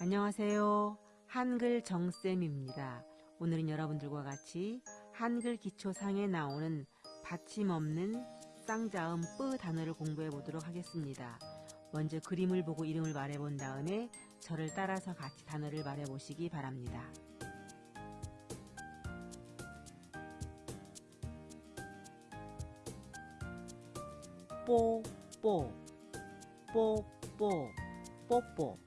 안녕하세요. 한글 정쌤입니다. 오늘은 여러분들과 같이 한글 기초상에 나오는 받침 없는 쌍자음 뿌 단어를 공부해 보도록 하겠습니다. 먼저 그림을 보고 이름을 말해 본 다음에 저를 따라서 같이 단어를 말해 보시기 바랍니다. 뽀뽀 뽀뽀 뽀뽀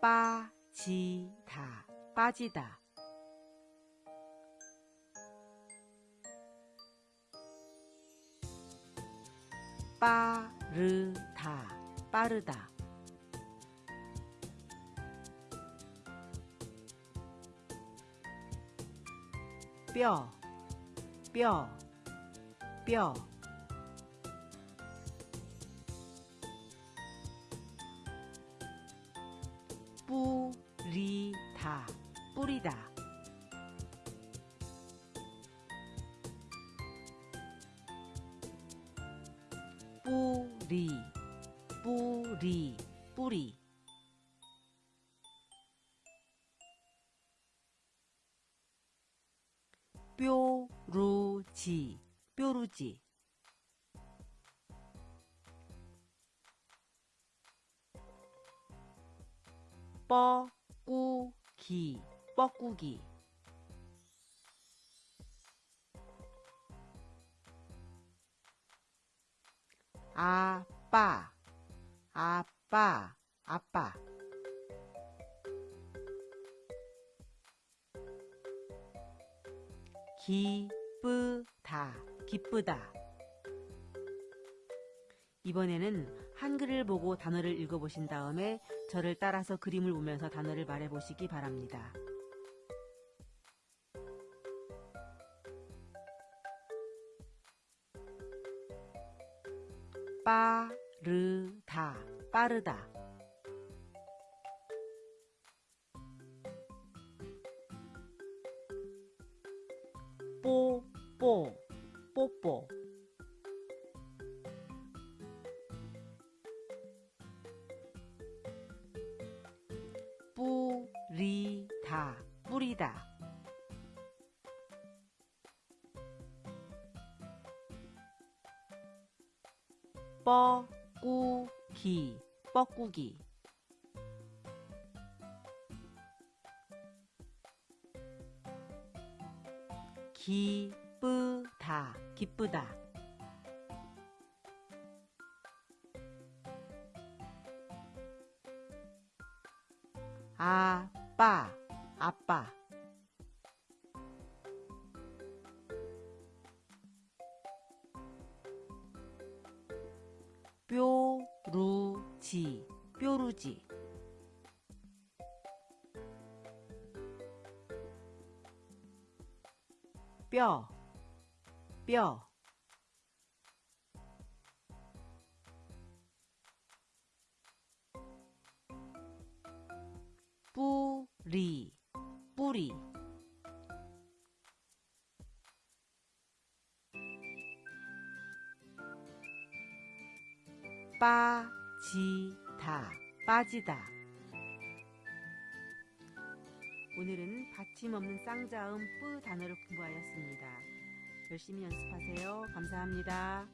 빠지다. 빠지다. 빠르다. 빠르다. 뼈, 뼈, 뼈. 다, 뿌리다. 뿌리, 뿌리, 뿌리. 뾰루지, 뾰루지. 뻐꾸기, 뻐꾸기. 아빠, 아빠, 아빠. 기쁘다, 기쁘다. 이번에는 한글을 보고 단어를 읽어보신 다음에 저를 따라서 그림을 보면서 단어를 말해보시기 바랍니다. 빠르다, 빠르다. 뽀뽀, 뽀뽀. 리다, 뿌리다. 뻐꾸기, 뻐꾸기. 기쁘다, 기쁘다. 아 빠, 아빠. 뾰루지, 뾰루지. 뼈, 뼈. 빠지다, 빠지다. 오늘은 받침 없는 쌍자음 뿌 단어를 공부하였습니다. 열심히 연습하세요. 감사합니다.